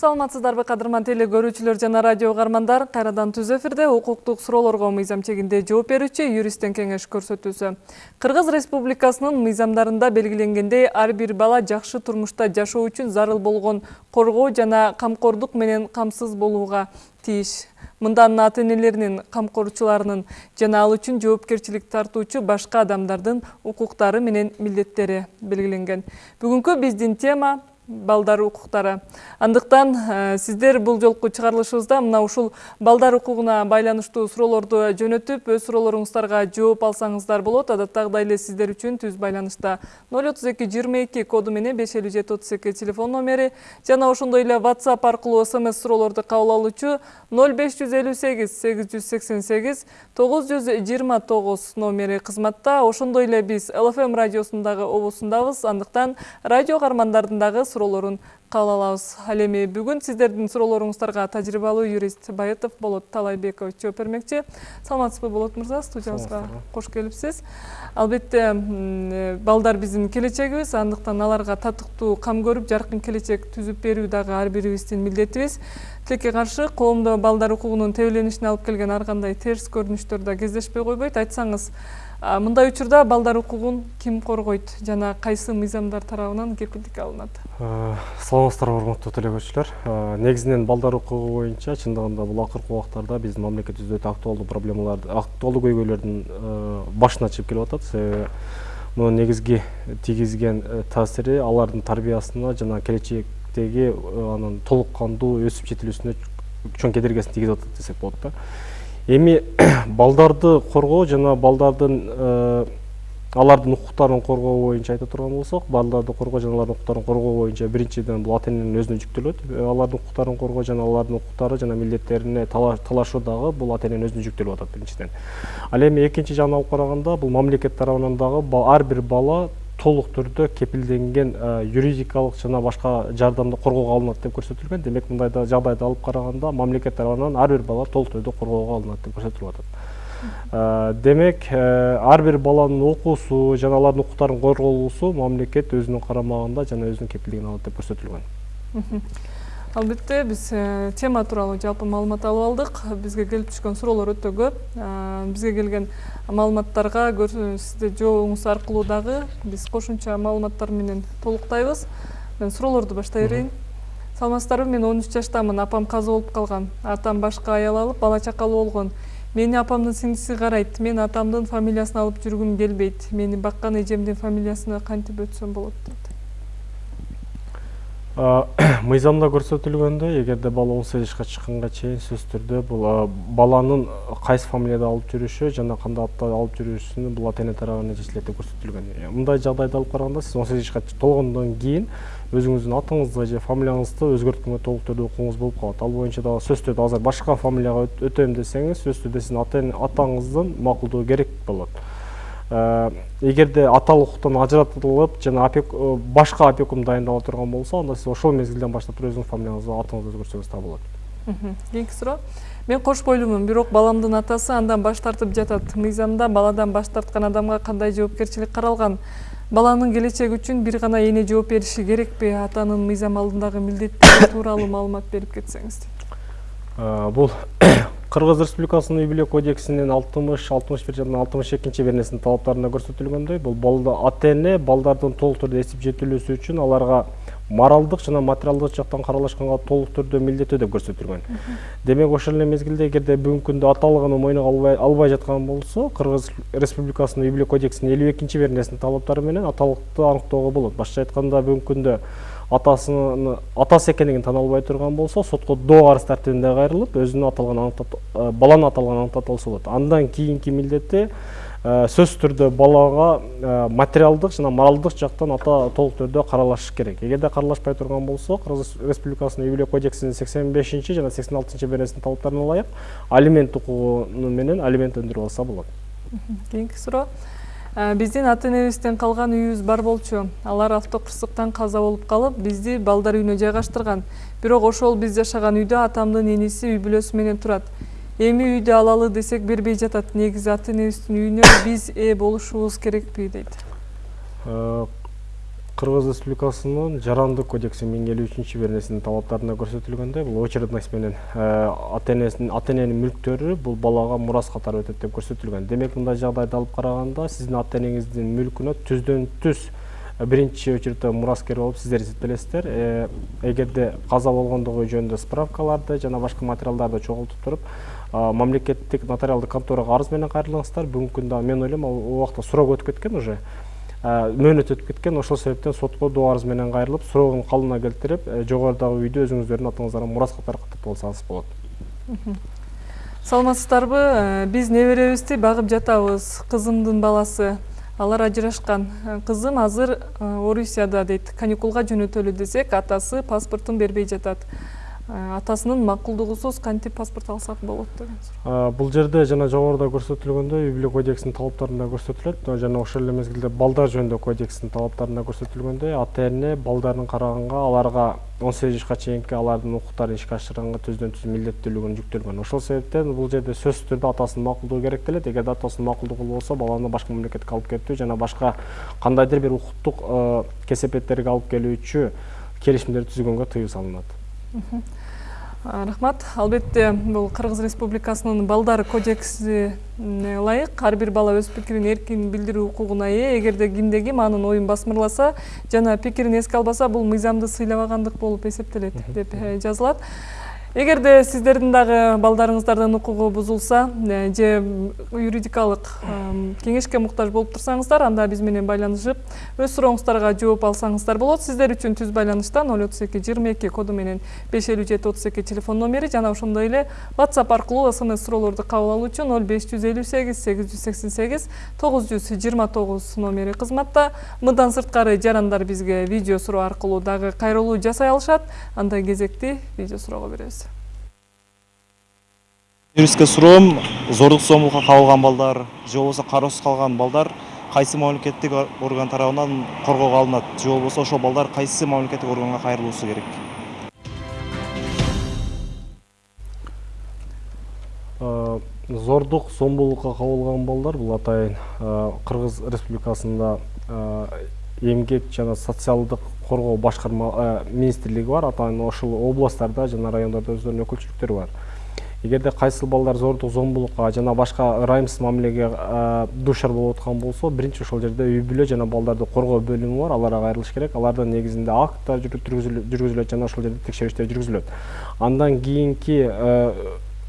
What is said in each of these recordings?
саламатсыздарбы кадырман теле көрүүчүлөр жана радио угармандар. Кайрадан түз эфирде укуктук суроолорго мыйзам чегинде жооп берүүчү юристтен кеңеш көрсөтүүсү. Кыргыз республикасынын мыйзамдарында белгиленгендей ар бир бала жакшы турмушта жашоо үчүн зарыл болгон коргоо жана камкордук менен камсыз болууга тийиш. Мында анын ата энелеринин камкорчуларынын жана ал үчүн жоопкерчилик тартуучу башка адамдардын укуктары менен милдеттери белгиленген. Бүгүнкү биздин тема балдар укуктары. Андыктан э, сиздер бул жолку чыгарылышыбызда мына ушул балдар укугуна байланыштуу суроолорду жөнөтүп өз суроолоруңуздарга жооп алсаңыздар болот. Адаттагыдай эле сиздер үчүн түз байланышта. ноль отуз эки жыйырма эки коду менен беш элүү жети отуз эки телефон номери. Жана ошондой эле whatsapp аркылуу смс суроолорду кабыл алуучу ноль беш жүз элүү сегиз сегиз жүз сексен сегиз тогуз жүз жыйырма тогуз номери кызматта. Ошондой эле биз лфм радиосунун дагы обусундабыз андыктан радио каармандардын дагы суроолорун кабыл алабыз. Ал эми бүгүн сиздердин суроолоруңуздарга тажрыйбалуу юрист байытов болот талайбекович жооп бермекчи. Саламатсызбы болот мырза? Студиябызга кош келипсиз. Албетте балдар биздин келечегибиз. Андыктан аларга татыктуу кам көрүп жаркын келечек түзүп берүү дагы ар бирибиздин милдетибиз. Тилекке каршы коомдо балдар укугунун тебеленишине алып келген ар кандай терс көрүнүштөр да кездешпей койбойт. Айтсаңыз мындай учурда балдар укугун ким коргойт? Жана кайсы мыйзамдар тарабынан кепилдик алынат? Саламатсыздарбы урматтуу теле көрүүчүлөр негизинен балдар укугу боюнча чындыгында бул акыркы убактарда биздин мамлекетибизде өтө актуалдуу проблемаларды актуалдуу көйгөйлөрдүн башына чыгып келип атат. Себеби мунун негизги тийгизген таасири алардын тарбиясына жана келечектеги анын толук кандуу өсүп жетилүүсүнө чоң кедергисин тийгизип атат десек болот да эми балдарды коргоо жана балдардын э, алардын укуктарын коргоо боюнча айта турган болсок балдарды коргоо жана алардын укуктарын коргоо боюнча биринчиден бул ата эненин өзүнө жүктөлөт. Э, алардын укуктарын коргоо жана алардын укуктары жана милдеттерине талашуу дагы бул ата эненин өзүнө жүктөлүп атат биринчиден. Ал эми экинчи жагын алып караганда бул мамлекет тарабынан дагы ар бир бала толук түрдө кепилденген юридикалык жана башка жардамды коргоого алынат деп көрсөтүлгөн демек мындай жагдайды алып караганда мамлекет тарабынан ар бир бала толук түрдө коргоого алынат деп көрсөтүлүп атат демек ар бир баланын окуусу жана алардын укуктарынын корголуусу мамлекет өзүнүн карамагында жана өзүнүн кепилдигине деп көрсөтүлгөн албетте биз э, тема тууралуу жалпы маалымат алып алдык. Бизге келип түшкөн суроолор өтө көп. Бизге келген маалыматтарга сизде жообуңуз аркылуу дагы биз кошумча маалыматтар менен толуктайбыз. Мен суроолорду баштай берейин. Саламатсыздарбы? Мен он үч жаштамын. Апам каза болуп калган. Атам башка аял алып бала чакалуу болгон. Мени апамдын сиңдиси карайт. Мен атамдын фамилиясын алып жүргүм келбейт. Мени баккан эжемдин фамилиясына кантип өтсөм болот? дейт мыйзамда көрсөтүлгөндөй эгерде бала он сегиз жашка чыкканга чейин сөзсүз түрдө бул баланын кайсы фамилияда алып жүрүшү жана кандай атта алып жүрүшүнү бул ата эне тарабынан деп көрсөтүлгөн. Мындай жагдайды алып караганда сиз он сегиз жашка толгондон кийин өзүңүздүн атыңызды же фамилияңызды өзгөрткөнгө толук түрдө укугуңуз болуп калат. Ал боюнча дагы сөзсүз түрдө азыр башка фамилияга өтөм десеңиз сөзсүз түрдө сиздин атаңыздын макулдугу керек болот. Э, эгерде аталык укуктан ажыратылып жана э, башка опекун дайындала турган болсо анда сиз ошол мезгилден баштап туруп өзүңүздүн фамилияңызды атыңызды өзгөртсөңүз да болот. Кийинки суроо. Мен кош бойлуумун бирок баламдын атасы андан баш тартып жатат. Мыйзамда баладан баш тарткан адамга кандай жоопкерчилик каралган? Баланын келечеги үчүн бир гана эне жооп бериши керекпи? Атанын мыйзам алдындагы милдеттери тууралуу маалымат берип кетсеңиз э, бул кыргыз республикасынын үй бүлө кодексинин алтымыш алтымыш бир жана алтымыш экинчи беренесинин талаптарында көрсөтүлгөндөй бул ата эне балдардын толук түрдө эсип жетилүүсү үчүн аларга моралдык жана материалдык жактан каралышканга толук түрдө милдеттүү деп көрсөтүлгөн демек ошол эле мезгилде эгерде бүгүнкү күндө аталыгын мойнуна албай жаткан болсо кыргыз республикасынын үй бүлө кодексинин элүү экинчи беренесинин талаптары менен аталыкты аныктоого болот башкача айтканда бүгүнкү күндө атасынын атасы экендигин тана албай турган болсо сотко доо арыз тартибинде кайрылып өзүнүн аталган э, баланын аталганын аныктата алса болот андан кийинки милдети э, сөзсүз түрдө балага э, материалдык жана моралдык жактан ата толук түрдө каралышы керек. Эгерде каралашпай турган болсо кыргыз республикасынын үй бүлө кодексинин сексен бешинчи жана сексен алтынчы беренесинин талаптарына ылайык алимент укугу менен алимент өндүрүп алса кийинки суроо Э, биздин ата энебизден калган үйүбүз бар болчу. Алар автокырсыктан каза болуп калып бизди балдар үйүнө жайгаштырган. Бирок ошол биз жашаган үйдө атамдын иниси үй бүлөсү менен турат. Эми үйдү алалы десек бербей жатат. Негизи ата энебиздин үйүнө биз ээ болушубуз керекпи дейт. Э, кыргыз республикасынын жарандык кодексинин элүү үчүнчү беренесинин талаптарында көрсөтүлгөндөй бул очередность менен ата энесинин ата эненин мүлктөрү бул балага мурас катары өтөт деп көрсөтүлгөн. Демек мындай жагдайды алып караганда сиздин ата энеңиздин мүлкүнө түздөн түз биринчи очередте мураскер болуп сиздер эсептелесиздер. Эгерде каза болгондугу жөнүндө справкаларды жана башка материалдарды чогултуп туруп мамлекеттик нотариалдык конторага арыз менен кайрылыңыздар. Бүгүнкү күндө мен ойлойм ал убакта срок өтүп кеткен уже. Мөөнөт өтүп кеткен ошол себептен сотко доо арыз менен кайрылып срогун калыбына келтирип жогорудагы үйдү өзүңүздөрдүн атыңыздарга мурас катары каттатып алсаңыз болот. Саламатсыздарбы? Биз неберебизди багып жатабыз. Кызымдын баласы алар ажырашкан. Кызым азыр орусияда дейт. Каникулга жөнөтөлү десек атасы паспортун бербей жатат атасынын макулдугусуз кантип паспорт алсак болот деген суроо. Бул жерде жана жогоруда көрсөтүлгөндөй үй бүлө кодексинин талаптарында көрсөтүлөт. Жана ошол эле мезгилде балдар жөнүндө кодекстин талаптарында көрсөтүлгөндөй ата эне балдарын караганга аларга он сегиз жашка чейинки алардын укуктарын ишке ашырганга түздөн түз милдеттүүлүгүн жүктөлгөн ошол себептен бул жерде сөзсүз түрдө атасынын макулдугу керектелет. Эгерде атасынын макулдугу болбосо баланы башка мамлекетке алып кетүү жана башка кандайдыр бир укуктук кесепеттерге алып келүүчү келишимдерди түзгөнгө тыюу салынат рахмат. Албетте бул кыргыз республикасынын балдар кодексине ылайык ар бир бала өз пикирин эркин билдирүү укугуна ээ эгерде кимде ким анын оюн басмырласа жана пикирин эске албаса бул мыйзамды сыйлабагандык болуп эсептелет деп жазылат эгерде сиздердин дагы балдарыңыздардын укугу бузулса же юридикалык кеңешке муктаж болуп турсаңыздар анда биз менен байланышып өз сурооңуздарга жооп алсаңыздар болот сиздер үчүн түз байланыштан ноль отуз эки жыйырма эки коду менен беш элүү жети отуз эки телефон номери жана ошондой эле whatsapp аркылуу смс суроолорду кабыл алуу үчүн ноль беш жүз элүү сегиз сегиз жарандар бизге видео суроо аркылуу дагы кайрылуу жасай алышат. Анда кезекти видео суроого беребиз. Юристке суроом зордук зомбулукка кабылган балдар же болбосо кароосуз калган балдар кайсы мамлекеттик орган тарабынан коргоого алынат? Же болбосо ошол балдар кайсы мамлекеттик органга кайрылуусу керек? Зордук зомбулукка кабылган балдар бул атайын кыргыз республикасында эмгек жана социалдык коргоо башкарма министрлиги бар. Атайын ошол областтарда жана райондордо өздөрүнүн өкүлчүлүктөрү бар эгерде кайсыл балдар зордук зомбулукка жана башка ырайымсыз мамилеге дуушар болуп аткан болсо биринчи ошол жерде үй бүлө жана балдарды коргоо бөлүмү бар. Аларга кайрылыш керек. Алардын негизинде акттар жүргүзүлөт жана ошол жерде текшериштер жүргүзүлөт. Андан кийинки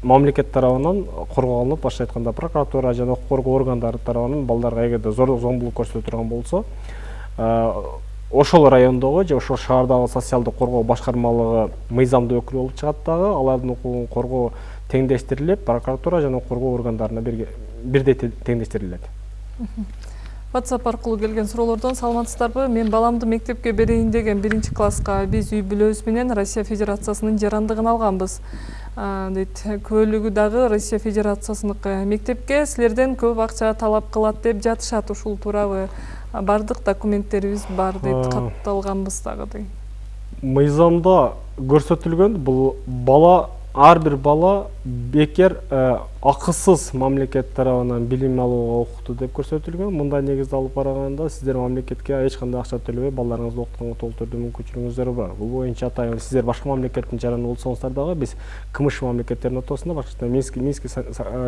мамлекет тарабынан коргоо алынат башкача айтканда прокуратура жана укук коргоо органдары тарабынан балдарга эгерде зордук зомбулук көрсөтө турган болсо ошол райондогу же ошол шаардагы социалдык коргоо башкармалыгы мыйзамдуу өкүл болуп чыгат дагы алардын укугун коргоо теңдештирилип прокуратура жана коргоо органдарына бирдей теңдештирилет. Whatsapp аркылуу келген суроолордон саламатсыздарбы? Мен баламды мектепке берейин деген биринчи класска биз үй бүлөбүз менен россия федерациясынын жарандыгын алганбыз. Дейт көлүгү дагы россия федерациясыныкы мектепке силерден көп акча талап кылат деп жатышат ушул туурабы баардык документтерибиз бар дейт катталганбыз дагы дейт мыйзамда көрсөтүлгөн бул бала ар бир бала бекер акысыз мамлекет тарабынан билим алууга укуктуу деп көрсөтүлгөн. Мындай негизде алып караганда сиздер мамлекетке эч кандай акча төлөбөй балдарыңызды окутканга толук мүмкүнчүлүгүңүздөр бар. Бул боюнча атайын сиздер башка мамлекеттин жараны болсоңуздар дагы биз кмш мамлекеттеринин ортосунда башкача минский минский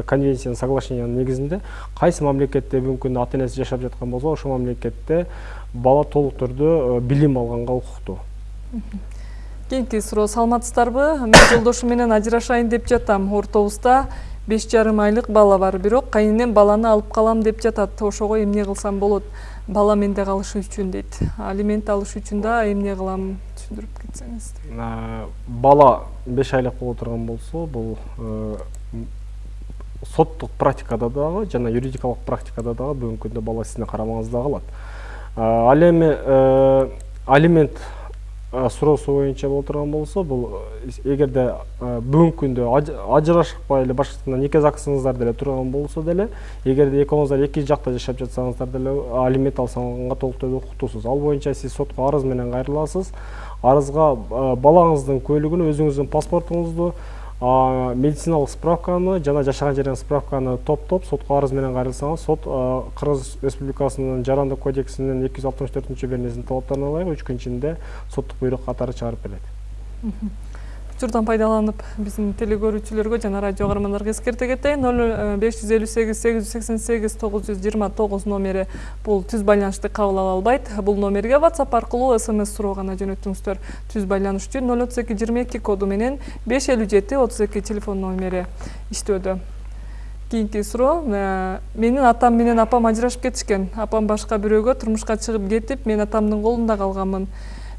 конвенциянын соглашениянын негизинде кайсы мамлекетте күндө ата энеси жашап жаткан болсо ошол мамлекетте бала толук түрдө билим алганга укуктуу кийинки суроо саламатсыздарбы? Мен жолдошум менен ажырашайын деп жатам. Ортобузда беш жарым айлык бала бар. Бирок кайненем баланы алып калам деп жатат. Ошого эмне кылсам болот. Бала менде калышы үчүн дейт. Алимент алыш үчүн да эмне кылам түшүндүрүп кетсеңиз. Бала беш айлык боло турган болсо бул соттук практикада дагы жана юридикалык практикада дагы бүгүнкү күндө бала сиздин карамагыңызда калат. Ал эми алимент суроосу боюнча боло турган болсо бул эгерде бүгүнкү күндө ажырашпай эле башкача нике загсыңыздар деле турган болсо деле эгерде экөөңүздөр эки жакта жашап жатсаңыздар деле алимент алсаңга толук түрдө укуктуусуз ал боюнча сиз сотко арыз менен кайрыласыз арызга балаңыздын куәлигин өзүңүздүн паспортуңузду медициналык справканы жана жашаган жерден справканы топтоп сотко арыз менен кайрылсаңыз сот кыргыз республикасынын жарандык кодексинин эки жүз алтымыш төртүнчү беренесинин талаптарына ылайык үч күн ичинде соттук буйрук катары чыгарып берет учурдан пайдаланып биздин телекөрүүчүлөргө жана радио каармандарга эскерте кетейин ноль беш жүз элүү сегиз сегиз жүз сексен сегиз тогуз жүз жыйырма тогуз номери бул түз байланышты кабыл ала албайт. Бул номерге whatsapp аркылуу смс суроо гана жөнөтүңүздөр түз байланыш үчүн ноль отуз эки жыйырма эки коду менен беш элүү жети отуз эки телефон номери иштөөдө. Кийинки суроо э, менин атам менен апам ажырашып кетишкен. Апам башка бирөөгө турмушка чыгып кетип мен атамдын колунда калганмын.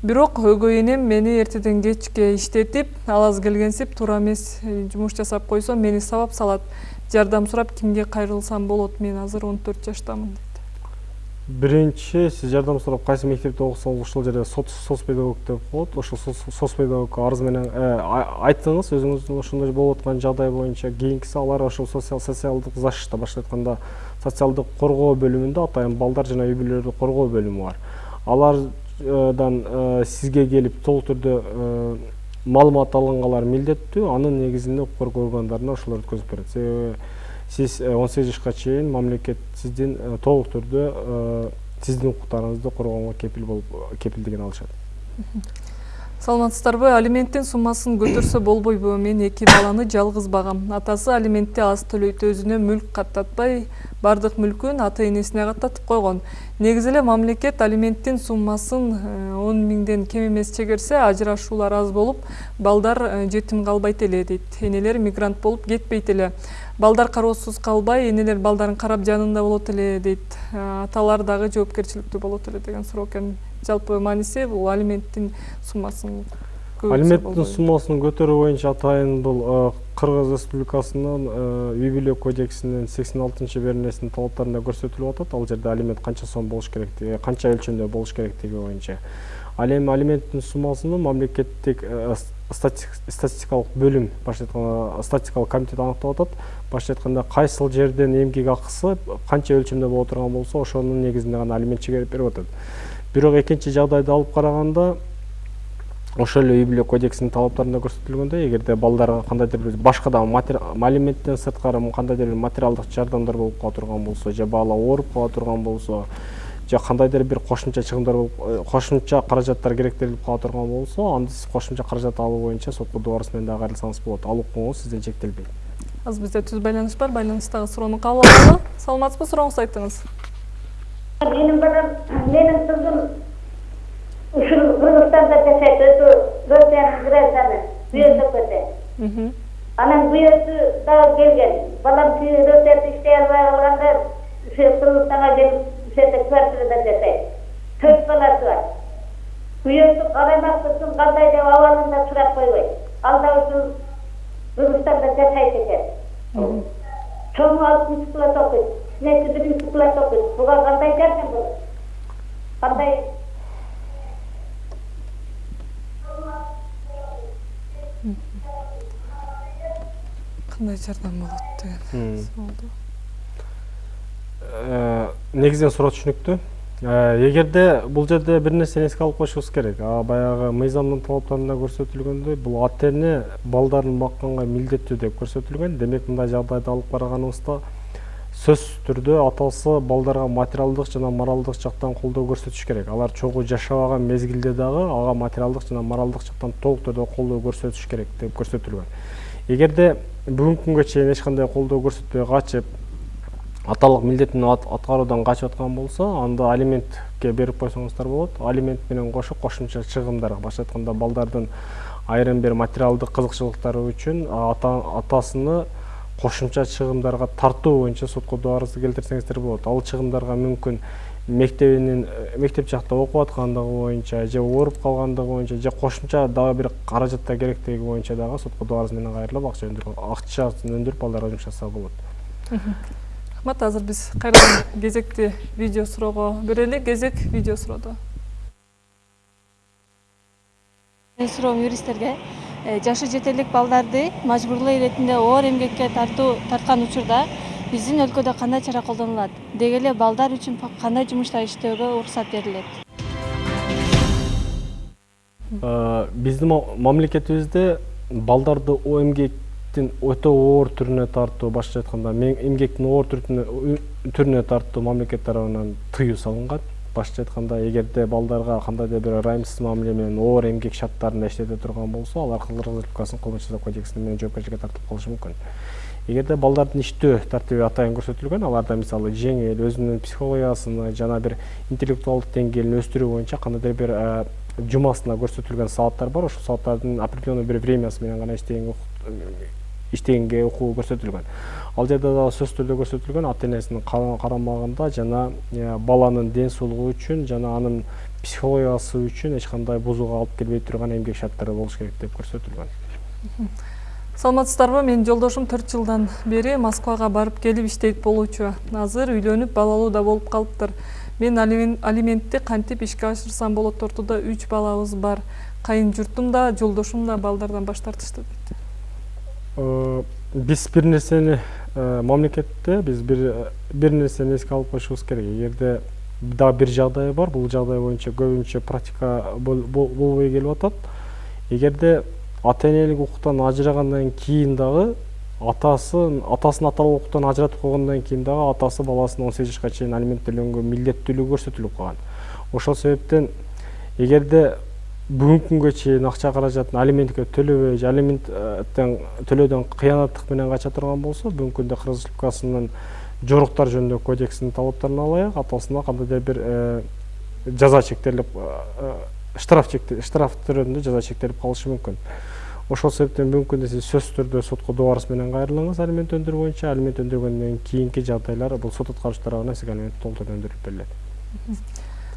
Бирок өгөй энем мени эртеден кечке иштетип ал аз келгенсип туура эмес э, жумуш жасап койсо мени сабап салат. Жардам сурап кимге кайрылсам болот мен азыр он төрт жаштамын дейт. Биринчи сиз жардам сурап кайсы мектепте окусаңыз ошол жерде соц педагог деп болот ошол соц педагогко арыз менен э, айттыңыз өзүңүздүн ошондой болуп аткан жагдай боюнча кийинкиси алар ошол социалдык защита башкача айтканда социалдык коргоо бөлүмүндө атайын балдар жана үй бүлөлөрдү коргоо бөлүмү бар. Алар сизге келип толук түрдө маалымат алгангалар милдеттүү анын негизинде укук органдарына ошолор өткөзүп берет себеби сиз он сегиз жашка чейин мамлекет сиздин толук түрдө сиздин укуктарыңызды коргоого кепил болуп кепилдигин алышат саламатсыздарбы? Алименттин суммасын көтөрсө болбойбу? Мен эки баланы жалгыз багам. Атасы алиментти аз төлөйт өзүнө мүлк каттатпай баардык мүлкүн ата энесине каттатып койгон. Негизи эле мамлекет алименттин суммасын э, он миңден кем эмес чегерсе ажырашуулар аз болуп балдар э, жетим калбайт эле дейт. Энелер мигрант болуп кетпейт эле. Балдар кароосуз калбай энелер балдарын карап жанында болот эле дейт. Э, аталар дагы жоопкерчиликтүү болот эле деген суроо экен жалпы мааниси бул алименттин суммасын алименттин суммасын көтөрүү боюнча атайын бул кыргыз республикасынын үй бүлө кодексинин сексен алтынчы беренесинин талаптарында көрсөтүлүп атат ал жерде алимент канча сом болуш керектиги канча өлчөмдө болуш керектиги боюнча ал эми алименттин суммасын мамлекеттик статистикалык бөлүм башкача айтканда статистикалык комитет аныктап атат башкача айтканда кайсыл жерден эмгек акысы канча өлчөмдө боло турган болсо ошонун негизинде гана алимент чегерип берип атат бирок экинчи жагдайды алып караганда ошол эле үй бүлө кодексинин талаптарында көрсөтүлгөндөй эгерде балдарга кандайдыр бир башка дагы алименттен сырткары кандайдыр бир материалдык жардамдар болуп кала турган болсо же бала ооруп кала турган болсо же кандайдыр бир кошумча чыгымдар болуп кошумча каражаттар керектелип кала турган болсо анда сиз кошумча каражат алуу боюнча сотко доо арыз менен дагы кайрылсаңыз болот. Ал укугуңуз сизден чектелбейт азыр бизде түз байланыш бар байланыштагы суроону кабыл алалы. Саламатсызбы? Сурооңузду айттыңыз менин балам менин кызым ушул кыргызстанда жашайт өзү россиянын гражданы бүйөсөкөдө анан бүйөөсү дагы келген. Балам россияда иштей албай калганда ушо кыргызстанга келип жерде квартирада жашайт төрт баласы бар. Күйөөсү караймакчысың кандай деп абалын да сурап койбойт ал да ушул кыргызстанда жашайт экен чоңу алтынчы класс окуйт кичинеси биринчи класс окуйт буга кандай жардам болот? Кандай? Кандай жардам болот деген суроолду негизинен суроо түшүнүктүү. Эгерде бул жерде бир нерсени эске алып коюшубуз керек. Баягы мыйзамдын талаптарында көрсөтүлгөндөй бул ата эне балдарын бакканга милдеттүү деп көрсөтүлгөн. Демек мындай жагдайды алып караганыбызда сөзсүз түрдө атасы балдарга материалдык жана моралдык жактан колдоо көрсөтүш керек. Алар чогуу жашабаган мезгилде дагы ага материалдык жана моралдык жактан толук түрдө колдоо көрсөтүш керек деп көрсөтүлгөн. Эгерде бүгүнкү күнгө чейин эч кандай колдоо көрсөтпөй качып аталык милдетин аткаруудан качып аткан болсо анда алиментке берип койсоңуздар болот. Алимент менен кошо кошумча чыгымдар башкача айтканда балдардын айрым бир материалдык кызыкчылыктары үчүн атасыны кошумча чыгымдарга тартуу боюнча сотко доо арызды келтирсеңиздер болот. Ал чыгымдарга мүмкүн мектебинин мектеп жакта окуп аткандыгы боюнча же ооруп калгандыгы боюнча же кошумча дагы бир каражаттар керектиги боюнча дагы сотко доо арыз менен кайрылып акча акчасын өндүрүп балдарга жумшаса болот. Рахмат азыр биз кайрадан кезекти видео суроого берели кезек видео суроодо менин суроом юристтерге жашы жете балдарды мажбурлоо иретинде оор эмгекке тартуу тарткан учурда биздин өлкөдө кандай чара колдонулат деги эле балдар үчүн кандай жумуштар иштөөгө уруксат берилет биздин мамлекетибизде балдарды эмгек эмгектин өтө оор түрүнө тартуу башкача айтканда эмгектин оор түрүнө тартуу мамлекет тарабынан тыюу салынган башкача айтканда эгерде балдарга кандайдыр бир ырайымсыз мамиле менен оор эмгек шарттарында иштете турган болсо алар кыргыз республикасынын кылмыш жаза кодексине менен жоопкерчиликке тартылып калышы мүмкүн эгерде балдардын иштөө тартиби атайын көрсөтүлгөн аларда мисалы жеңил өзүнүн психологиясыны жана бир интеллектуалдык деңгээлин өстүрүү боюнча кандайдыр бир жумасына көрсөтүлгөн сааттар бар. Ошол сааттардын определенный бир времясы менен гана иштегенге укугу көрсөтүлгөн ал жерде дагы сөзсүз түрдө көрсөтүлгөн ата энесинин карамагында жана баланын ден соолугу үчүн жана анын психологиясы үчүн эч кандай бузууга алып келбей турган эмгек шарттары болуш керек деп көрсөтүлгөн. Саламатсыздарбы менин жолдошум төрт жылдан бери москвага барып келип иштейт болчу азыр үйлөнүп балалуу да болуп калыптыр. Мен алиментти кантип ишке ашырсам болот ортодо үч балабыз бар. Кайын журтум да жолдошум да балдардан баш тартышты дейт биз бир нерсени э, мамлекетте биз бир бир нерсени эске алып коюшубуз керек эгерде дагы бир жагдай бар бул жагдай боюнча көбүнчө практика болбой келип атат эгерде ата энелик укуктан ажырагандан кийин дагы атасы атасын аталык укуктан ажыратып койгондон кийин дагы атасы баласына он сегиз жашка чейин алимент төлөнгө милдеттүүлүгү көрсөтүлүп калган ошол себептен эгерде бүгүнкү күнгө чейин акча каражатын алиментке төлөбөй же алименттен төлөөдөн кыянаттык менен кача турган болсо бүгүнкү күндө кыргыз республикасынын жоруктар жөнүндөгү кодексинин талаптарына ылайык атасына кандайдыр бир жаза чектелип штраф штраф түрүндө жаза чектелип калышы мүмкүн. Ошол себептен бүгүнкү күндө сиз сөзсүз түрдө сотко добарыс менен кайрылыңыз алимент өндүрүү боюнча. Алимент өндүргөндөн кийинки жагдайлар бул сот аткаруучу тарабынан сизге алимент толтура өндүрүлүп берилет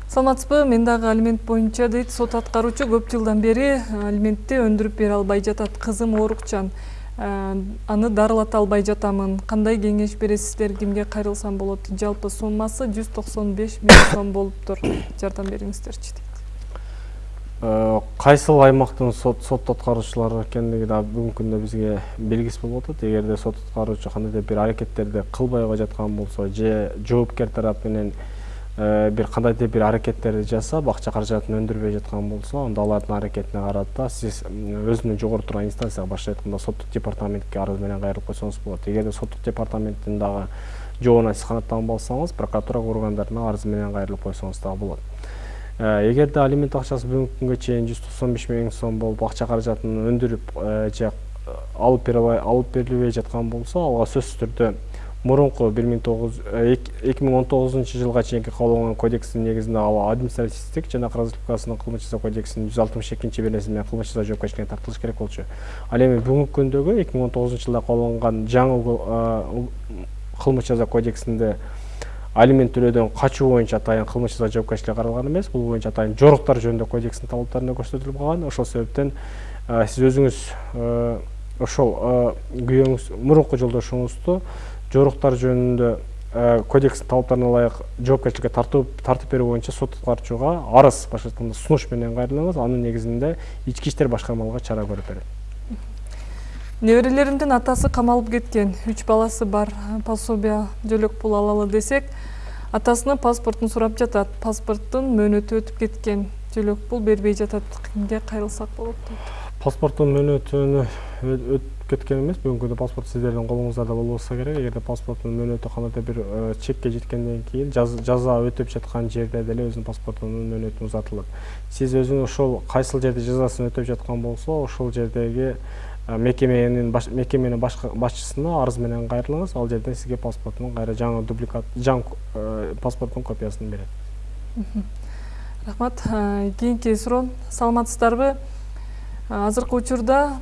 саламатсызбы мен дагы алимент боюнча дейт сот аткаруучу көп жылдан бери алиментти өндүрүп бере албай жатат. Кызым оорукчан аны дарылата албай жатамын. Кандай кеңеш бересиздер кимге кайрылсам болот? Жалпы суммасы жүз токсон беш миң сом болуптур. Жардам бериңиздерчи дейт Э, кайсыл аймактын сот сот аткаруучулары экендиги да бүгүнкү күндө бизге белгисиз болуп атат. Эгерде сот аткаруучу кандайдыр бир аракеттерди кылбай жаткан болсо же жоопкер тарап менен э, бир кандайдыр бир аракеттерди жасап акча каражатын өндүрбөй жаткан болсо анда алардын аракетине карата сиз өзүнүн жогору турган инстанцияга башкача айтканда соттук департаментке арыз менен кайрылып койсоңуз болот. Эгерде соттук департаменттин дагы жообуна сиз канааттанбай алсаңыз прокуратура органдарына арыз менен кайрылып койсоңуз дагы болот. Э, эгерде алимент акчасы бүгүнкү күнгө чейин жүз токсон беш миң сом болуп акча каражатын өндүрүп э, же э, алып берилбей жаткан болсо алга сөзсүз түрдө мурунку бир миң тогуз эки миң он тогузунчу жылга чейинки кабыл алынган кодекстин негизинде ал административдик жана кыргыз республикасынын кылмыш жаза кодексинин жүз алтымыш экинчи беренеси менен кылмыш жаза жоопкерчиликке тартылыш керек болчу. Ал эми бүгүнкү күндөгү эки миң он тогузунчу жылда кабыл алынган жаңы кылмыш жаза кодексинде алимент төлөөдөн качуу боюнча атайын кылмыш жаза жоопкерчиликке каралган эмес. Бул боюнча атайын жоруктар жөнүндө кодекстин талаптарында көрсөтүлүп калган. Ошол себептен сиз өзүңүз ошол күйөөңүз мурунку жолдошуңузду жоруктар жөнүндө кодекстин талаптарына ылайык жоопкерчиликке тартуу тартып берүү боюнча сот аткаруучуга арыз башкача айтканда сунуш менен кайрылыңыз. Анын негизинде ички иштер башкармалыгы чара көрүп берет неберелеримдин атасы камалып кеткен үч баласы бар пособие жөлөк пул алалы десек атасынын паспортун сурап жатат. Паспорттун мөөнөтү өтүп кеткен жөлөк пул бербей жатат. Кимге кайрылсак болот? Дейт паспорттун мөөнөтүнө кеткен эмес бүгүнкү күндө паспорт сиздердин колуңуздарда болбосо керек. Эгерде паспорттун мөөнөтү кандайдыр бир чекке жеткенден кийин жаза өтөп жаткан жерде деле өзүнүн паспортунун мөөнөтү узатылат сиз өзүңүз ошол кайсыл жерде жазасын өтөп жаткан болсо ошол жердеги мекеменин мекеменин башчысына арыз менен кайрылыңыз ал жерден сизге паспортунун кайра жаңы дубликат жаңы паспорттун копиясын берет рахмат. Кийинки суроо саламатсыздарбы? Азыркы учурда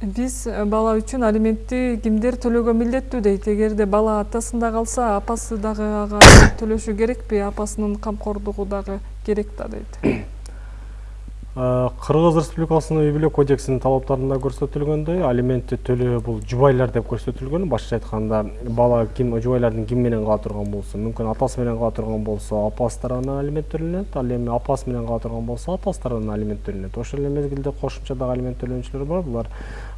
биз бала үчүн алиментти кимдер төлөөгө милдеттүү дейт. Эгерде бала атасында калса апасы дагы ага төлөшү керекпи? Апасынын камкордугу дагы керек да дейт. Кыргыз республикасынын үй бүлө кодексинин талаптарында көрсөтүлгөндөй алиментти төлөө бул жубайлар деп көрсөтүлгөн. Башкача айтканда бала ким жубайлардын ким менен кала турган болсо мүмкүн атасы менен кала турган болсо апасы тарабынан алимент төлөнөт ал эми апасы менен кала турган болсо атасы тарабынан алимент төлөнөт. Ошол эле мезгилде кошумча дагы алимент төлөөнчүлөр бар. Булар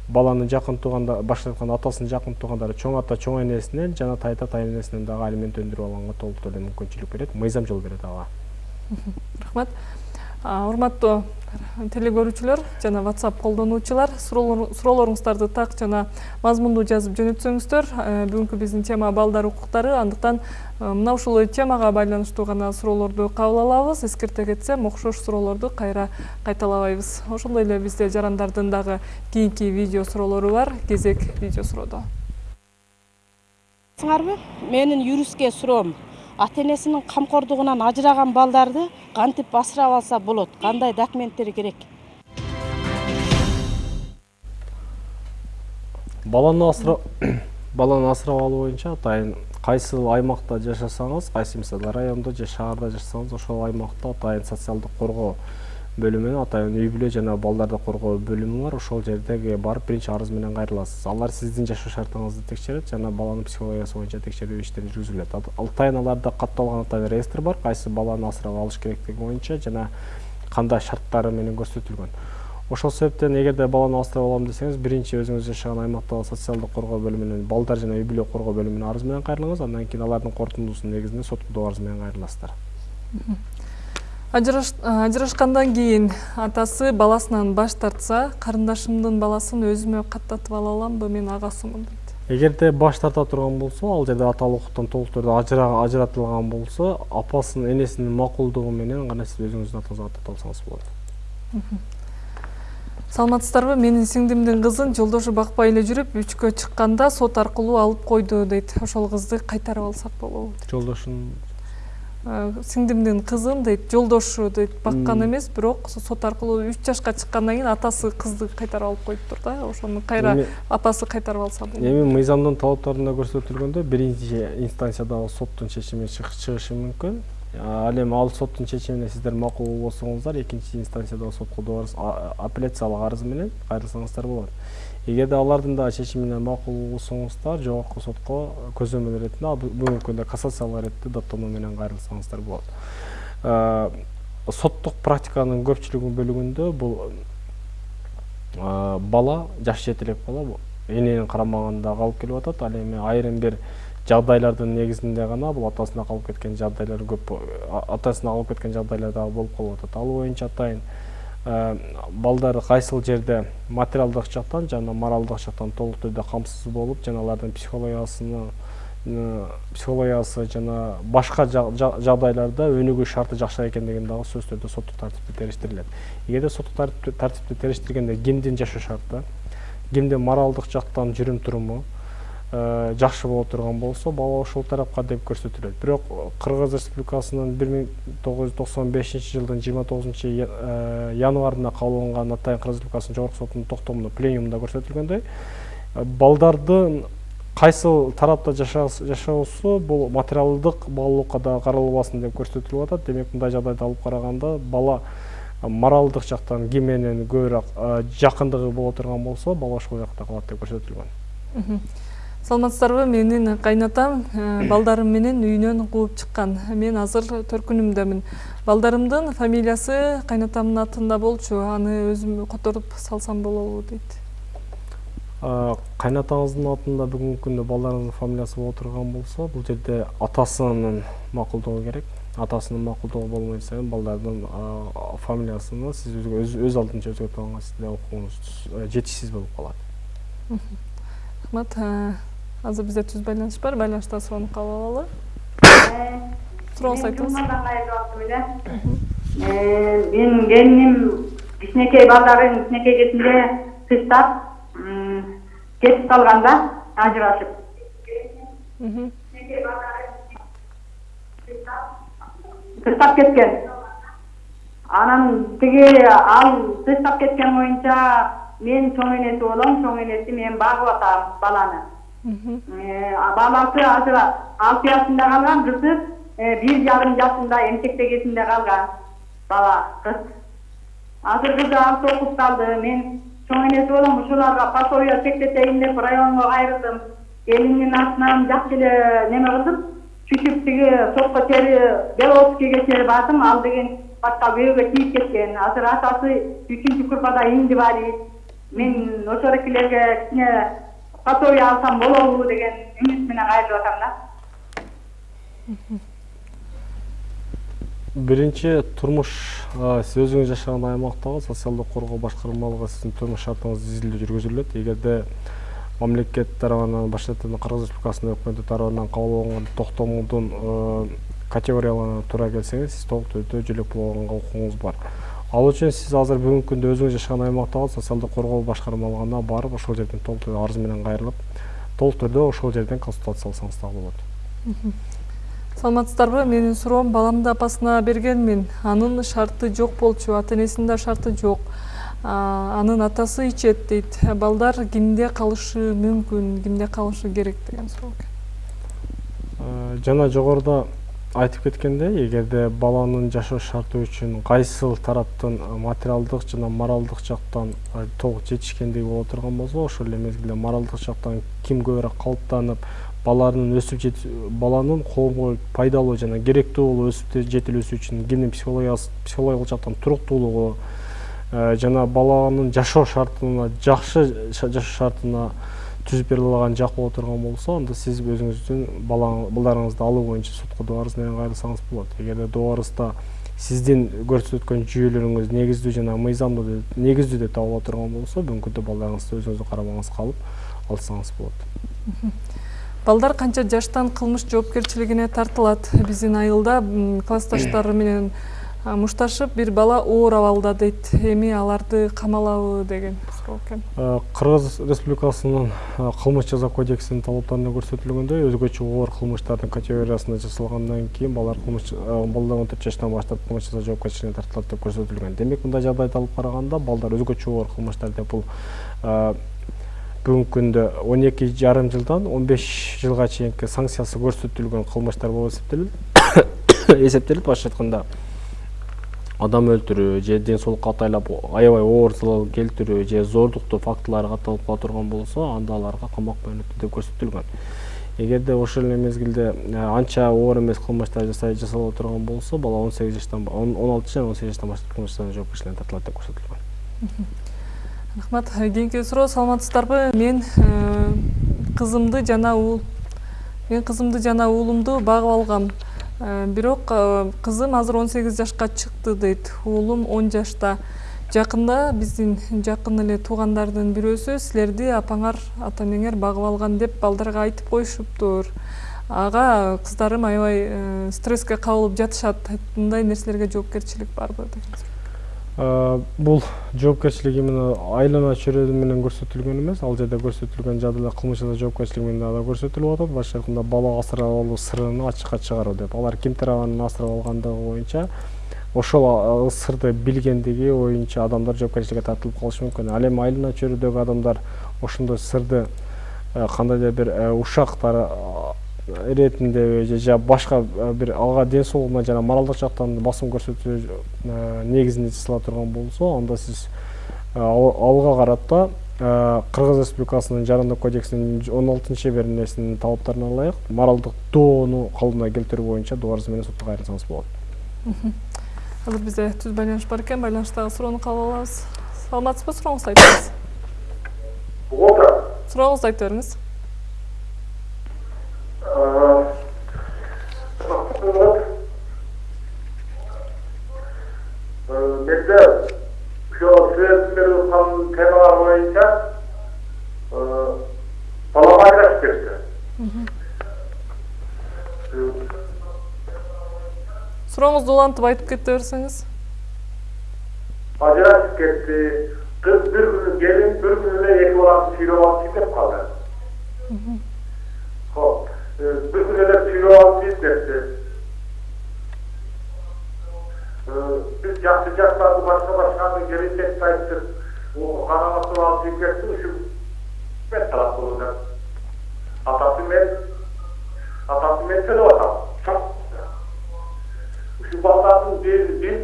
баланын жакын туугандар башкача айтканда атасынын жакын туугандары чоң ата чоң энесинен жана тайта тайненесинен дагы алимент өндүрүп алганга толук түрдө мүмкүнчүлүк берет мыйзам жол берет ага. Рахмат урматтуу телегөрүүчүлөр жана whatsapp колдонуучулар суроолоруңуздарды так жана мазмундуу жазып жөнөтсөңүздөр. Э, бүгүнкү биздин тема балдар укуктары андыктан э, мына ушул темага байланыштуу гана суроолорду кабыл алабыз. Эскерте кетсем окшош суроолорду кайра кайталабайбыз. Ошондой эле бизде жарандардын дагы кийинки видео суроолору бар кезек видео суроодо. Сыңарбы? Менин юристке суроом ата энесинин камкордугунан ажыраган балдарды кантип асырап алса болот? Кандай документтер керек? Баланы асырап баланы асырап алуу боюнча атайын кайсы аймакта жашасаңыз кайсы мисалы райондо же шаарда жашасаңыз ошол аймакта атайын социалдык коргоо бөлүмүнөн атайын үй бүлө жана балдарды коргоо бөлүмү бар. Ошол жердеги барып биринчи арыз менен кайрыласыз. Алар сиздин жашоо шартыңызды текшерет жана баланын психологиясы боюнча текшерүү иштери жүргүзүлөт атайын аларда катталган атайын реестр бар. Кайсы баланы асырап алыш керектиги боюнча жана кандай шарттары менен көрсөтүлгөн. Ошол себептен эгерде баланы асырап алам десеңиз биринчи өзүңүз жашаган аймактагы социалдык коргоо бөлүмүнөн балдар жана үй бүлө коргоо бөлүмүнө арыз менен кайрылыңыз. Андан кийин алардын корутундусунун негизинде сотко арыз менен кайрыласыздар ажырашкандан кийин атасы баласынан баш тартса карындашымдын баласын өзүмө каттатып ала аламбы мен агасымын дейт эгерде баш тарта турган болсо ал жерде аталык укуктан толук түрдө ажыратылган болсо апасынын энесинин макулдугу менен гана сиз өзүңүздүн атыңызга каттата алсаңыз болот саламатсыздарбы менин сиңдимдин кызын жолдошу бакпай эле жүрүп үчкө чыкканда сот аркылуу алып койду дейт ошол кызды кайтарып алсак болобу жолдошун сиңдимдин кызын дейт жолдошу дейт баккан эмес бирок сот аркылуу үч жашка чыккандан кийин атасы кызды кайтарып алып коюптур да ошону кайра апасы кайтарып алса болот. эми мыйзамдын талаптарында көрсөтүлгөндөй биринчи инстанциядагы соттун чечими чыгышы мүмкүн. Ал эми ал соттун чечимине сиздер макул болбосоңуздар экинчи инстанциядагы сотко апелляциялык арыз менен кайрылсаңыздар болот. Эгерде алардын дагы чечимине макул болсоңуздар жогорку сотко көзөмөл иретинде бүгүнкү күндө кассациялык иретте даттануу менен кайрылсаңыздар болот. Соттук практиканын көпчүлүк бөлүгүндө бул бала жаш жетелек бала эненин карамагында калып келип атат. Ал эми айрым бир жагдайлардын негизинде гана бул атасына калып кеткен жагдайлар көп атасына калып кеткен жагдайлар дагы болуп калып атат ал боюнча атайын Э, балдар кайсыл жерде материалдык жактан жана моралдык жактан толук түрдө камсыз болуп жана алардын психологиясына э, психологиясы жана башка жагдайларда өнүгүү шарты жакшы экендигин дагы сөзсүз түрдө соттук тартипте териштирилет эгерде соттук тартипте териштиргенде кимдин жашоо шарты кимдин моралдык жактан жүрүм туруму жакшы боло турган болсо бала ошол тарапка деп көрсөтүлөт. Бирок кыргыз республикасынын бир миң тогуз жүз токсон бешинчи жылдын жыйырма тогузунчу э, январында кабыл алынган атайын кыргыз республикасынын жогорку сотунун токтомунда пленумунда көрсөтүлгөндөй. Э, балдардын кайсыл тарапта жашоосу бул материалдык баалуулукка дагы каралбасын деп көрсөтүлүп атат. Демек мындай жагдайды алып караганда бала моралдык жактан ким менен көбүрөөк жакындыгы боло турган болсо бала ошол жакта калат деп көрсөтүлгөн саламатсыздарбы? Менин кайнатам э, балдарым менен үйүнөн кууп чыккан мен азыр төркүнүмдөмүн балдарымдын фамилиясы кайнатамдын атында болчу. Аны өзүм которуп салсам болобу дейт кайнатаңыздын атында бүгүнкү күндө балдарыңыздын фамилиясы боло турган болсо бул жерде атасынын макулдугу керек. Атасынын макулдугу болбойт эми балдардын фамилиясыны сиз өз алдынча өзгөртүп алганга сизде укугуңуз жетишсиз болуп калат рахмат. Азыр бизде түз байланыш бар байланышта суроону кабыл алалы сурооңузду айтыңыз менин келиним кичинекей балдарын кичинекей кезинде тыштап кетип калган да ажырашып тыштап кеткен анан тиги ал тыштап кеткен боюнча мен чоң энеси болом чоң энеси мен багып атам баланы баласы азыр алты жашында калган кызы бир жарым жашында эмчекте кезинде калган бала кыз азыр кызы алты окуп калды мен чоң энеси болом ушуларга пособие чектетейин деп районго кайрылдым элимдин атынан жакшы эле неме кылдым сүйтүп тиги сотко чейи беловскийге чейин бардым ал деген башка бирөөгө тийип кеткен азыр атасы үчүнчү группада инвалид мен ошолокилерге кичине пособие алсам болобу деген үмүт менен кайрылып атам да биринчи турмуш сиз өзүңүз жашаган аймактагы социалдык коргоо башкармалыгы сиздин турмуш шартыңыз изилдөө жүргүзүлөт эгерде мамлекет тарабынан баш кыргыз республикасынын өкмөтү тарабынан кабыл алынган токтомдун категорияларына туура келсеңиз сиз толук түрдө жөлөк боло алганга укугуңуз бар ал үчүн сиз азыр бүгүнкү күндө өзүңүз жашаган аймактагы социалдык коргоо башкармалыгына барып ошол жерден толук арыз менен кайрылып толук түрдө ошол жерден консультация алсаңыз дагы болот. Саламатсыздарбы? Менин суроом баламды апасына бергенмин. Анын шарты жок болчу ата энесинин да шарты жок. Анын атасы ичет дейт. Балдар кимде калышы мүмкүн кимде калышы керек деген суроо. Экен жана жогоруда айтып кеткендей эгерде баланын жашоо шарты үчүн кайсыл тараптын материалдык жана моралдык жактан толук жетишкендиги боло турган болсо ошол эле мезгилде моралдык жактан ким көбүрөөк калыптанып баланын өсүп баланын коомго пайдалуу жана керектүү болуп өсүп жетилүүсү үчүн кимдин психологиялык жактан туруктуулугу жана баланын жашоо шартына жакшы жашоо шартына түзүп бере алган жак боло турган болсо анда сиз өзүңүздүн балдарыңызды алуу боюнча сотко доо арыз менен кайрылсаңыз болот. Эгерде доо арызда сиздин көрсөткөн жүйөлөрүңүз негиздүү жана мыйзамдуу негиздүү деп табыла турган болсо бүгүнкү күндө балдарыңызды өзүңүздүн карамагыңызга алып алсаңыз болот. Балдар канча жаштан кылмыш жоопкерчилигине тартылат. Биздин айылда классташтары менен мушташып бир бала оор абалда дейт. Эми аларды камалабы деген суроо экен. Кыргыз республикасынын кылмыш жаза кодексинин талаптарында көрсөтүлгөндөй өзгөчө оор кылмыштардын категориясына жасалгандан кийин балдар кылмыш балдар он төрт жаштан баштап кылмыш жаза жоопкерчилигине тартылат деп көрсөтүлгөн. Демек мындай жагдайды алып караганда балдар өзгөчө оор кылмыштар деп бул бүгүнкү күндө он эки жарым жылдан он беш жылга чейинки санкциясы көрсөтүлгөн кылмыштар болуп эсептелет эсептелет башкача айтканда адам өлтүрүү же ден соолукка атайлап аябай оор залал келтирүү же зордуктуу фактылары катталып кала турган болсо анда аларга камак мөөнөтү деп көрсөтүлгөн эгерде ошол эле мезгилде анча оор эмес кылмыштар жасала турган болсо бала он сегиз жаштан он алты жана он сегиз жаштан баштап кылмыш жоопкерчиликине тартылат деп көрсөтүлгөн рахмат. Кийинки суроо саламатсыздарбы мен кызымды жана мен кызымды жана уулумду багып алгам бирок кызым азыр он сегиз жашка чыкты дейт. Уулум он жашта. Жакында биздин жакын эле туугандардын бирөөсү силерди апаңар ата энеңер багып алган деп балдарга айтып коюшуптур. Ага кыздарым аябай стресске кабылып жатышат. Мындай нерселерге жоопкерчилик барбы деген бул жоопкерчилик именно айлана чөйрө менен көрсөтүлгөн эмес ал жерде көрсөтүлгөн жадыда кылмыш жаза жоопкерчилиги менен дагы көрсөтүлүп атат. Башкача айтканда бала асырап алуу сырын ачыкка чыгаруу деп. Алар ким тарабынан асырап алгандыгы боюнча ошол сырды билгендиги боюнча адамдар жоопкерчиликке тартылып калышы мүмкүн. Ал эми айлана чөйрөдөгү адамдар ошондой сырды кандайдыр бир ушактар иретиндеби же башка бир ага ден соолугуна жана моралдык жактан басым көрсөтүү негизинде жасала турган болсо анда сиз алга карата кыргыз республикасынын жарандык кодексинин он алтынчы бир несинин талаптарына ылайык моралдык доону калыбына келтирүү боюнча доо арыз менен сотко кайрылсаңыз болот азыр бизде түз байланыш бар экен байланыштагы суроону кабыл алабыз саламатсызбы сурооңузду айтып бериңиз сурооңузду айтып бериңиз менде ошо силердин берип аткан темалар боюнча балам ажырашып кетти сурооңузду улантып айтып кете берсеңиз ажырашып кетти кыз бир күнү келин бир күнү эле эки баланы сүйрөп алып кетип калды şu ben taraf olacak atası men atası men tele atam çok şu batatın bir biz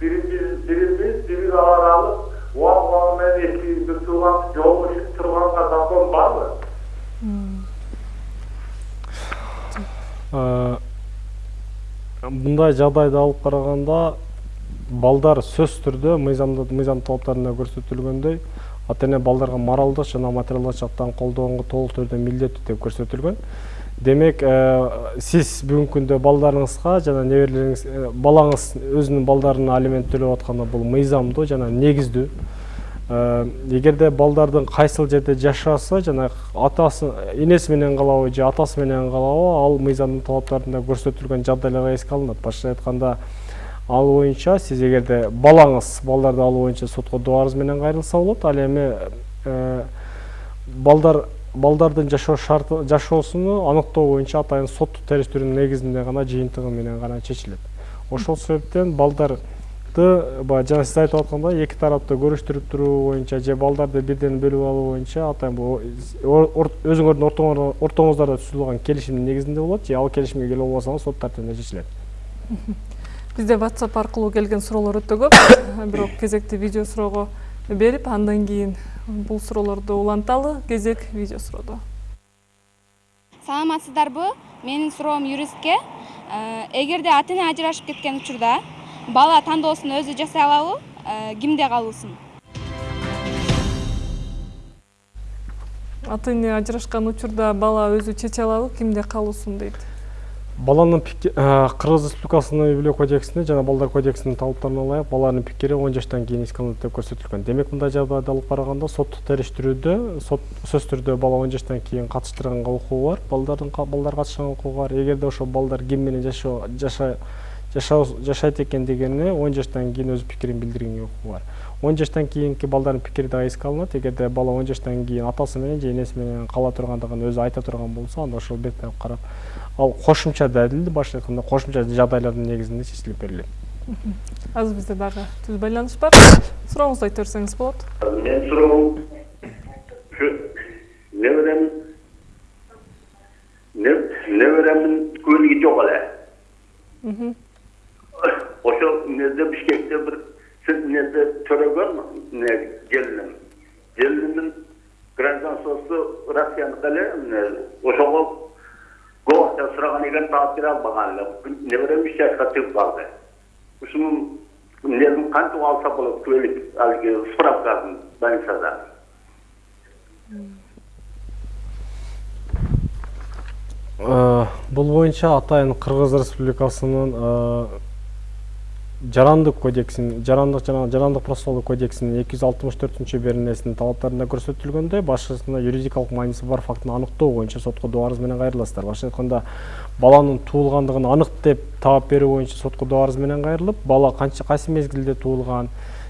birimiz birimiz birimiz aralık Vah vah men iki bir tuğan yol ışık turgan kazandan var mı? мындай жагдайды алып караганда балдар түрдө мыйзамда мыйзам талаптарында көрсөтүлгөндөй ата эне балдарга моралдык жана материалдык жактан колдоого толук түрдө милдеттүү деп көрсөтүлгөн демек э, сиз бүгүнкү күндө балдарыңызга жана неберелериңиз э, балаңыз өзүнүн балдарына алимент төлөп атканда бул мыйзамдуу жана негиздүү Э, эгерде балдардын кайсыл жерде жашаса жана атасы энеси менен калабы же атасы менен калабы ал мыйзамдын талаптарында көрсөтүлгөн жагдайларга эске алынат башкача айтканда ал боюнча сиз эгерде балаңыз балдарды алуу боюнча сотко доо арыз менен кайрылса болот ал эми э, балдар балдардын жашоо шарты жашоосуну аныктоо боюнча атайын соттук териштирүүнүн негизинде гана жыйынтыгы менен гана чечилет. Ошол себептен балдар баягы жана сиз айтып аткандай эки тарапты көрүштүрүп туруу боюнча же балдарды бирден бөлүп алуу боюнча атайын бул өзүңөрдүн ортоңуздарда түзүлгөн келишимдин негизинде болот же ал келишимге келе албасаңыз сот тартибинде чечилет бизде whatsapp аркылуу келген суроолор өтө көп. Бирок кезекти видео суроого берип андан кийин бул суроолорду уланталы кезек видео суроодо. Саламатсыздарбы? Менин суроом юристке. Эгерде ата эне ажырашып кеткен учурда бала тандоосун өзү жасай алабы кимде калуусун ата эне ажырашкан учурда бала өзү чече алабы кимде калуусун дейт баланын кыргыз республикасынын үй бүлө кодексинде жана балдар кодексинин талаптарына ылайык баланын пикири он жаштан кийин эске алынат деп көрсөтүлгөн. Демек мындай жагдайды алып караганда соттук териштирүүдө сөзсүз түрдө бала он жаштан кийин катыштырганга укугу бар балдардын балдар катышканга укугу бар эгерде ошол балдар ким менен жашайт экендигине он жаштан кийин өз пикирин билдиргенге укугу бар он жаштан кийинки балдардын пикири дагы эске алынат. Эгерде бала он жаштан кийин атасы менен же энеси менен кала тургандыгын өзү айта турган болсо анда ошол биртип карап ал кошумча далил башкача айтканда кошумча жагдайлардын негизинде чечилип берилет. Азыр бизде дагы түз байланыш бар. Сурооңузду айта берсеңиз болот. Менин суроом ушу неберем неберемдин көлүгү жок эле. Ошол эмнеде бишкекте бир эмнеде төрөгөн эмне келиним келинимдин гражданствосу россияныкы эле эмне ошого көп акча сураган экен таап бере албаган эле неберем үч жашка чыгып калды ушунун эмнесин кантип алса болот куәлик алиги справкасын больницада бул боюнча атайын кыргыз республикасынын жарандык кодексинин жарандык жана эки жүз алтымыш төртүнчү беренесинин талаптарында көрсөтүлгөндөй башкысында юридикалык мааниси бар фактыны аныктоо боюнча сотко доо арыз менен кайрыласыздар. Башкача айтканда баланын туулгандыгын анык деп таап берүү боюнча сотко доо арыз менен кайрылып бала канча кайсы мезгилде туулган